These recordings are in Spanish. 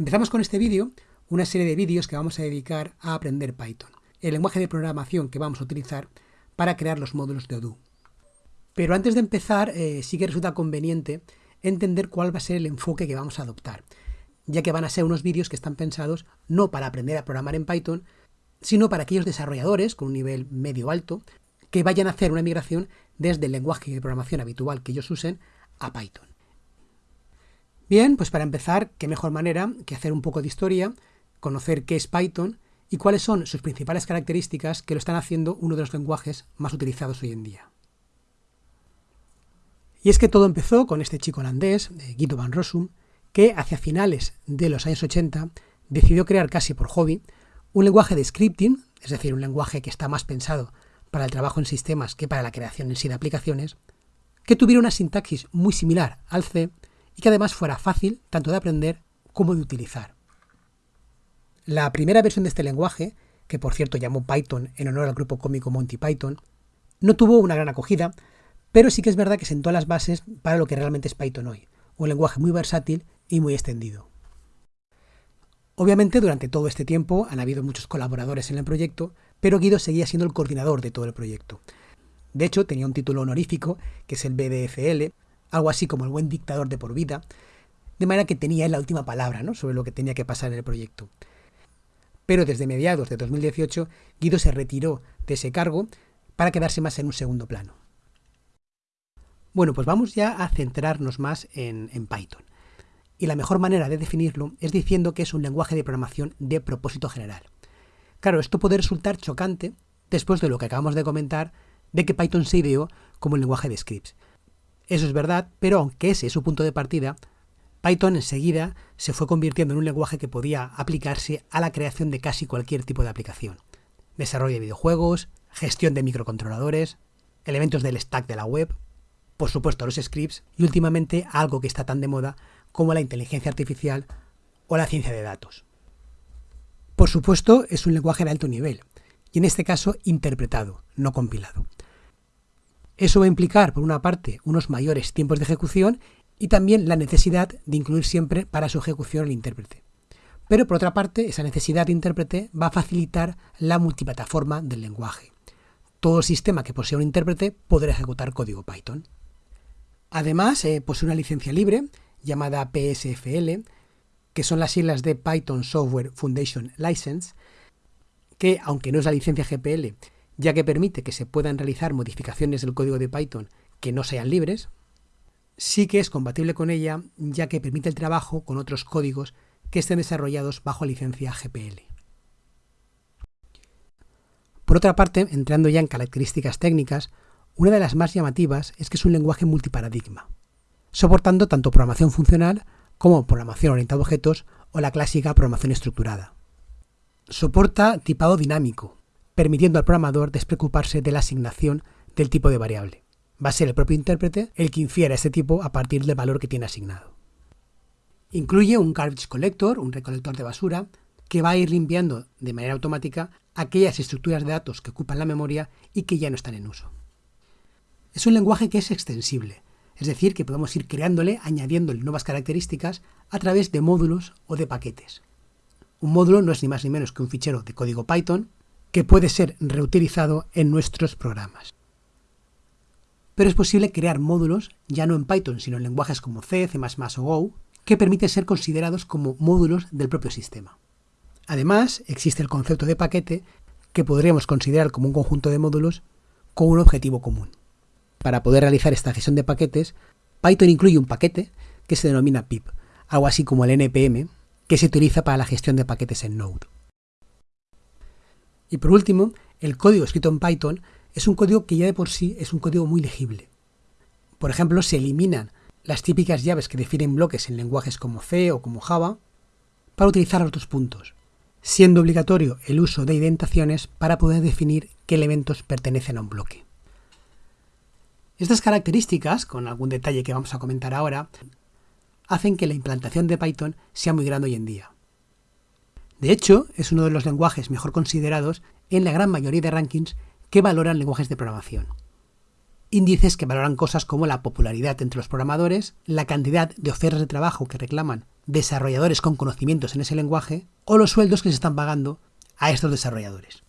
Empezamos con este vídeo, una serie de vídeos que vamos a dedicar a aprender Python, el lenguaje de programación que vamos a utilizar para crear los módulos de Odoo. Pero antes de empezar, eh, sí que resulta conveniente entender cuál va a ser el enfoque que vamos a adoptar, ya que van a ser unos vídeos que están pensados no para aprender a programar en Python, sino para aquellos desarrolladores con un nivel medio-alto que vayan a hacer una migración desde el lenguaje de programación habitual que ellos usen a Python. Bien, pues para empezar, qué mejor manera que hacer un poco de historia, conocer qué es Python y cuáles son sus principales características que lo están haciendo uno de los lenguajes más utilizados hoy en día. Y es que todo empezó con este chico holandés, Guido van Rossum, que hacia finales de los años 80 decidió crear casi por hobby un lenguaje de scripting, es decir, un lenguaje que está más pensado para el trabajo en sistemas que para la creación en sí de aplicaciones, que tuviera una sintaxis muy similar al C y que además fuera fácil tanto de aprender como de utilizar. La primera versión de este lenguaje, que por cierto llamó Python en honor al grupo cómico Monty Python, no tuvo una gran acogida, pero sí que es verdad que sentó las bases para lo que realmente es Python hoy, un lenguaje muy versátil y muy extendido. Obviamente durante todo este tiempo han habido muchos colaboradores en el proyecto, pero Guido seguía siendo el coordinador de todo el proyecto. De hecho, tenía un título honorífico, que es el BDFL, algo así como el buen dictador de por vida, de manera que tenía la última palabra ¿no? sobre lo que tenía que pasar en el proyecto. Pero desde mediados de 2018, Guido se retiró de ese cargo para quedarse más en un segundo plano. Bueno, pues vamos ya a centrarnos más en, en Python. Y la mejor manera de definirlo es diciendo que es un lenguaje de programación de propósito general. Claro, esto puede resultar chocante después de lo que acabamos de comentar de que Python se ideó como un lenguaje de scripts. Eso es verdad, pero aunque ese es su punto de partida, Python enseguida se fue convirtiendo en un lenguaje que podía aplicarse a la creación de casi cualquier tipo de aplicación. Desarrollo de videojuegos, gestión de microcontroladores, elementos del stack de la web, por supuesto los scripts y últimamente algo que está tan de moda como la inteligencia artificial o la ciencia de datos. Por supuesto es un lenguaje de alto nivel y en este caso interpretado, no compilado. Eso va a implicar, por una parte, unos mayores tiempos de ejecución y también la necesidad de incluir siempre para su ejecución el intérprete. Pero por otra parte, esa necesidad de intérprete va a facilitar la multiplataforma del lenguaje. Todo sistema que posea un intérprete podrá ejecutar código Python. Además, eh, posee una licencia libre llamada PSFL, que son las siglas de Python Software Foundation License, que aunque no es la licencia GPL, ya que permite que se puedan realizar modificaciones del código de Python que no sean libres, sí que es compatible con ella, ya que permite el trabajo con otros códigos que estén desarrollados bajo licencia GPL. Por otra parte, entrando ya en características técnicas, una de las más llamativas es que es un lenguaje multiparadigma, soportando tanto programación funcional como programación orientada a objetos o la clásica programación estructurada. Soporta tipado dinámico, permitiendo al programador despreocuparse de la asignación del tipo de variable. Va a ser el propio intérprete el que infiera este tipo a partir del valor que tiene asignado. Incluye un garbage collector, un recolector de basura, que va a ir limpiando de manera automática aquellas estructuras de datos que ocupan la memoria y que ya no están en uso. Es un lenguaje que es extensible, es decir, que podemos ir creándole, añadiéndole nuevas características a través de módulos o de paquetes. Un módulo no es ni más ni menos que un fichero de código Python que puede ser reutilizado en nuestros programas. Pero es posible crear módulos, ya no en Python, sino en lenguajes como C, C++ o Go, que permiten ser considerados como módulos del propio sistema. Además, existe el concepto de paquete, que podríamos considerar como un conjunto de módulos con un objetivo común. Para poder realizar esta gestión de paquetes, Python incluye un paquete que se denomina pip, algo así como el npm, que se utiliza para la gestión de paquetes en Node. Y por último, el código escrito en Python es un código que ya de por sí es un código muy legible. Por ejemplo, se eliminan las típicas llaves que definen bloques en lenguajes como C o como Java para utilizar otros puntos, siendo obligatorio el uso de indentaciones para poder definir qué elementos pertenecen a un bloque. Estas características, con algún detalle que vamos a comentar ahora, hacen que la implantación de Python sea muy grande hoy en día. De hecho, es uno de los lenguajes mejor considerados en la gran mayoría de rankings que valoran lenguajes de programación. Índices que valoran cosas como la popularidad entre los programadores, la cantidad de ofertas de trabajo que reclaman desarrolladores con conocimientos en ese lenguaje o los sueldos que se están pagando a estos desarrolladores.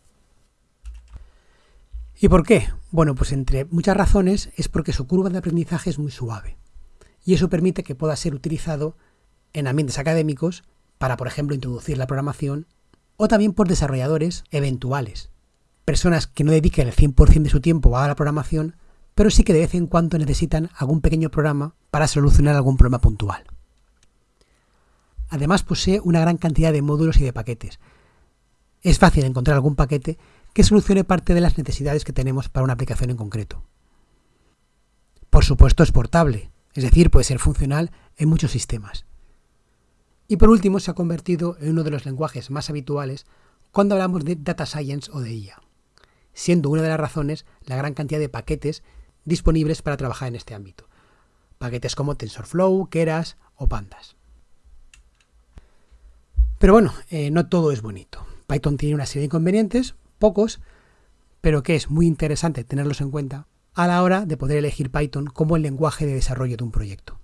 ¿Y por qué? Bueno, pues entre muchas razones es porque su curva de aprendizaje es muy suave y eso permite que pueda ser utilizado en ambientes académicos para, por ejemplo, introducir la programación o también por desarrolladores eventuales, personas que no dediquen el 100% de su tiempo a la programación, pero sí que de vez en cuando necesitan algún pequeño programa para solucionar algún problema puntual. Además posee una gran cantidad de módulos y de paquetes. Es fácil encontrar algún paquete que solucione parte de las necesidades que tenemos para una aplicación en concreto. Por supuesto es portable, es decir, puede ser funcional en muchos sistemas. Y por último, se ha convertido en uno de los lenguajes más habituales cuando hablamos de data science o de IA, siendo una de las razones la gran cantidad de paquetes disponibles para trabajar en este ámbito. Paquetes como TensorFlow, Keras o Pandas. Pero bueno, eh, no todo es bonito. Python tiene una serie de inconvenientes, pocos, pero que es muy interesante tenerlos en cuenta a la hora de poder elegir Python como el lenguaje de desarrollo de un proyecto.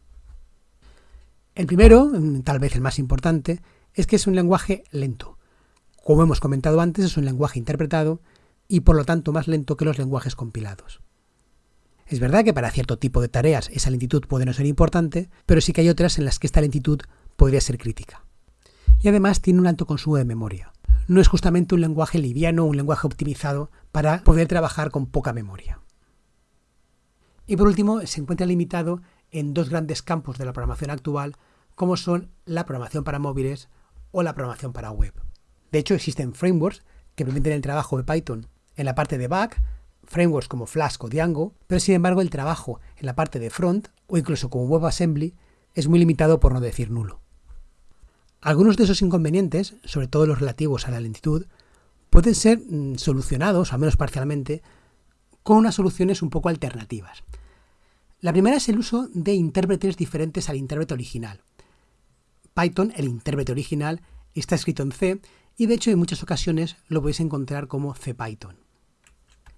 El primero, mm, tal vez el más importante, es que es un lenguaje lento. Como hemos comentado antes, es un lenguaje interpretado y por lo tanto más lento que los lenguajes compilados. Es verdad que para cierto tipo de tareas esa lentitud puede no ser importante, pero sí que hay otras en las que esta lentitud podría ser crítica. Y además tiene un alto consumo de memoria. No es justamente un lenguaje liviano un lenguaje optimizado para poder trabajar con poca memoria. Y por último, se encuentra limitado en dos grandes campos de la programación actual, como son la programación para móviles o la programación para web. De hecho, existen frameworks que permiten el trabajo de Python en la parte de back, frameworks como Flask o Django, pero sin embargo el trabajo en la parte de front o incluso como WebAssembly es muy limitado por no decir nulo. Algunos de esos inconvenientes, sobre todo los relativos a la lentitud, pueden ser mm, solucionados, al menos parcialmente, con unas soluciones un poco alternativas. La primera es el uso de intérpretes diferentes al intérprete original. Python, el intérprete original, está escrito en C y de hecho en muchas ocasiones lo podéis encontrar como CPython.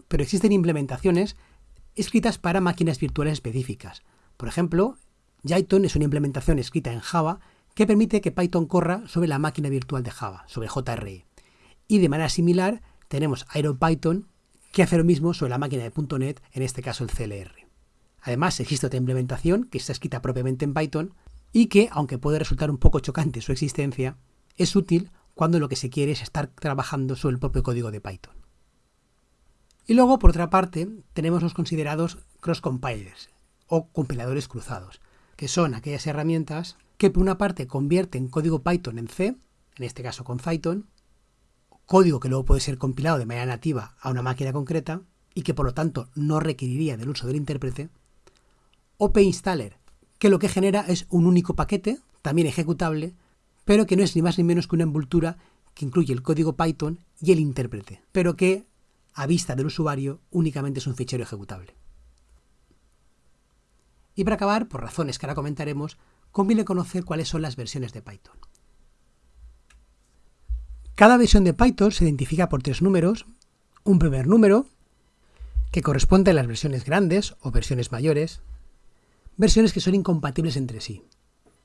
Pero existen implementaciones escritas para máquinas virtuales específicas. Por ejemplo, Jython es una implementación escrita en Java que permite que Python corra sobre la máquina virtual de Java, sobre JRE. Y de manera similar tenemos IronPython que hace lo mismo sobre la máquina de .NET, en este caso el CLR. Además, existe otra implementación que está escrita propiamente en Python y que, aunque puede resultar un poco chocante su existencia, es útil cuando lo que se quiere es estar trabajando sobre el propio código de Python. Y luego, por otra parte, tenemos los considerados cross-compilers o compiladores cruzados, que son aquellas herramientas que por una parte convierten código Python en C, en este caso con Python, código que luego puede ser compilado de manera nativa a una máquina concreta y que por lo tanto no requeriría del uso del intérprete, OP-Installer, que lo que genera es un único paquete, también ejecutable, pero que no es ni más ni menos que una envoltura que incluye el código Python y el intérprete, pero que a vista del usuario únicamente es un fichero ejecutable. Y para acabar, por razones que ahora comentaremos, conviene conocer cuáles son las versiones de Python. Cada versión de Python se identifica por tres números, un primer número, que corresponde a las versiones grandes o versiones mayores, versiones que son incompatibles entre sí.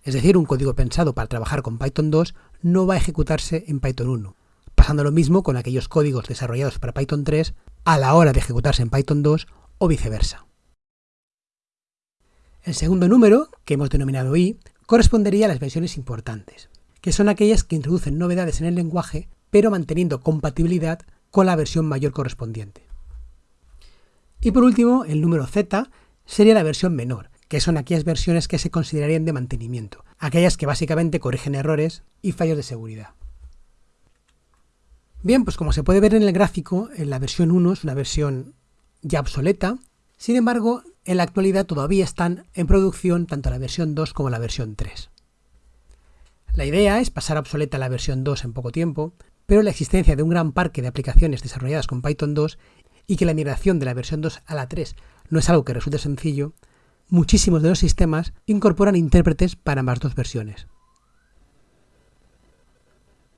Es decir, un código pensado para trabajar con Python 2 no va a ejecutarse en Python 1, pasando lo mismo con aquellos códigos desarrollados para Python 3 a la hora de ejecutarse en Python 2 o viceversa. El segundo número, que hemos denominado i, correspondería a las versiones importantes, que son aquellas que introducen novedades en el lenguaje, pero manteniendo compatibilidad con la versión mayor correspondiente. Y por último, el número z sería la versión menor, que son aquellas versiones que se considerarían de mantenimiento, aquellas que básicamente corrigen errores y fallos de seguridad. Bien, pues como se puede ver en el gráfico, en la versión 1 es una versión ya obsoleta, sin embargo, en la actualidad todavía están en producción tanto la versión 2 como la versión 3. La idea es pasar a obsoleta la versión 2 en poco tiempo, pero la existencia de un gran parque de aplicaciones desarrolladas con Python 2 y que la migración de la versión 2 a la 3 no es algo que resulte sencillo, muchísimos de los sistemas incorporan intérpretes para ambas dos versiones.